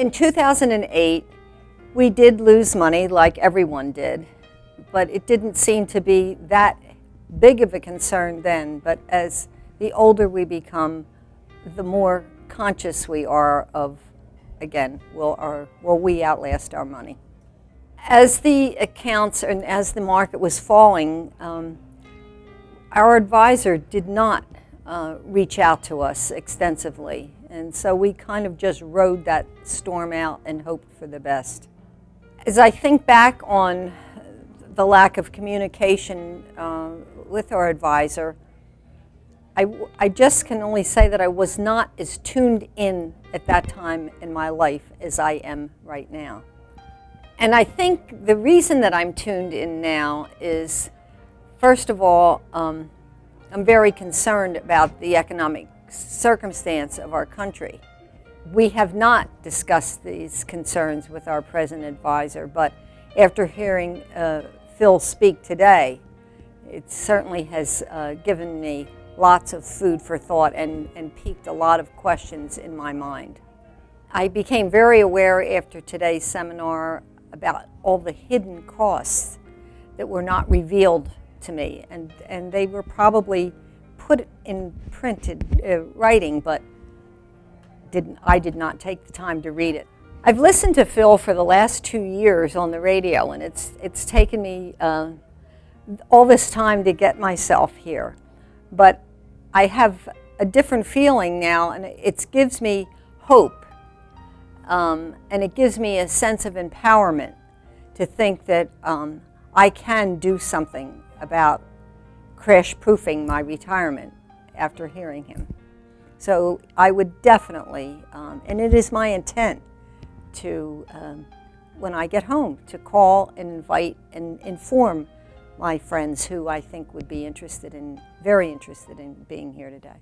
In 2008, we did lose money like everyone did, but it didn't seem to be that big of a concern then. But as the older we become, the more conscious we are of, again, will, our, will we outlast our money? As the accounts and as the market was falling, um, our advisor did not uh, reach out to us extensively. And so we kind of just rode that storm out and hoped for the best. As I think back on the lack of communication uh, with our advisor, I, I just can only say that I was not as tuned in at that time in my life as I am right now. And I think the reason that I'm tuned in now is, first of all, um, I'm very concerned about the economic circumstance of our country. We have not discussed these concerns with our present advisor, but after hearing uh, Phil speak today, it certainly has uh, given me lots of food for thought and, and piqued a lot of questions in my mind. I became very aware after today's seminar about all the hidden costs that were not revealed to me. And, and they were probably put it in printed uh, writing, but didn't, I did not take the time to read it. I've listened to Phil for the last two years on the radio, and it's, it's taken me uh, all this time to get myself here. But I have a different feeling now, and it gives me hope, um, and it gives me a sense of empowerment to think that um, I can do something about crash-proofing my retirement after hearing him. So I would definitely, um, and it is my intent to, um, when I get home, to call and invite and inform my friends who I think would be interested in, very interested in being here today.